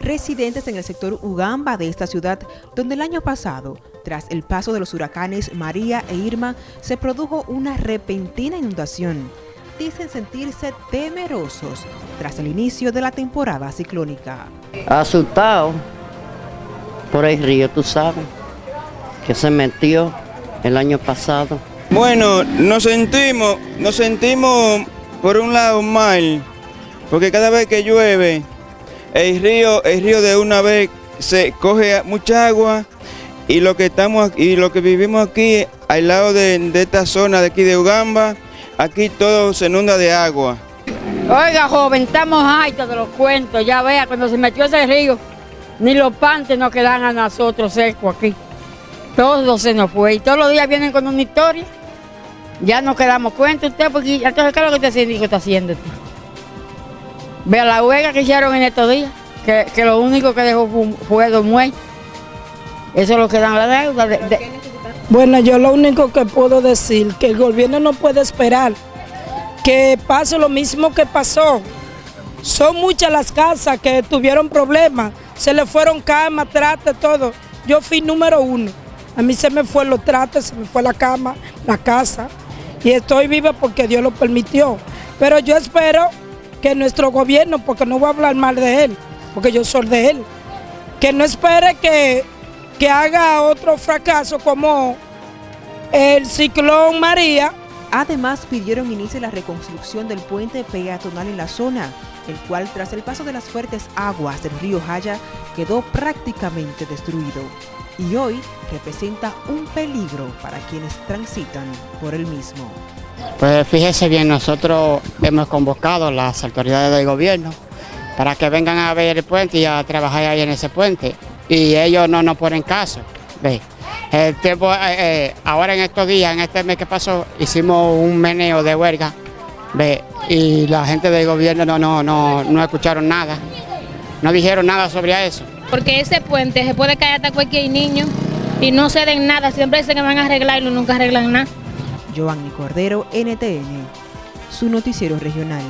residentes en el sector Ugamba de esta ciudad, donde el año pasado, tras el paso de los huracanes María e Irma, se produjo una repentina inundación. Dicen sentirse temerosos tras el inicio de la temporada ciclónica. Asustado por el río, tú sabes, que se metió el año pasado. Bueno, nos sentimos, nos sentimos por un lado mal, porque cada vez que llueve, el río, el río de una vez se coge mucha agua y lo que estamos y lo que vivimos aquí al lado de, esta zona de aquí de Ugamba, aquí todo se inunda de agua. Oiga, joven, estamos hartos de los cuentos, ya vea, cuando se metió ese río, ni los pantes nos quedan a nosotros secos aquí. Todo se nos fue y todos los días vienen con una historia. Ya nos quedamos cuenta usted, porque entonces, ¿qué es lo que este está haciendo? Vea la huelga que hicieron en estos días, que, lo único que dejó fue, dos muertos. Eso es lo que dan la deuda. Bueno, yo lo único que puedo decir, que el gobierno no puede esperar que pase lo mismo que pasó. Son muchas las casas que tuvieron problemas, se le fueron camas, trates, todo. Yo fui número uno. A mí se me fue los trates, se me fue la cama, la casa. Y estoy viva porque Dios lo permitió. Pero yo espero que nuestro gobierno, porque no voy a hablar mal de él, porque yo soy de él, que no espere que, que haga otro fracaso como el ciclón María. Además, pidieron inicie la reconstrucción del puente peatonal en la zona, el cual tras el paso de las fuertes aguas del río Jaya quedó prácticamente destruido y hoy representa un peligro para quienes transitan por el mismo. Pues fíjese bien, nosotros hemos convocado a las autoridades del gobierno para que vengan a ver el puente y a trabajar ahí en ese puente. Y ellos no nos ponen caso. ¿ve? El tiempo, eh, eh, ahora en estos días, en este mes que pasó, hicimos un meneo de huelga ¿ve? y la gente del gobierno no, no, no, no escucharon nada, no dijeron nada sobre eso. Porque ese puente se puede caer hasta cualquier niño y no se den nada, siempre dicen que van a arreglarlo y nunca arreglan nada. Giovanni Cordero, NTN, su noticiero regional.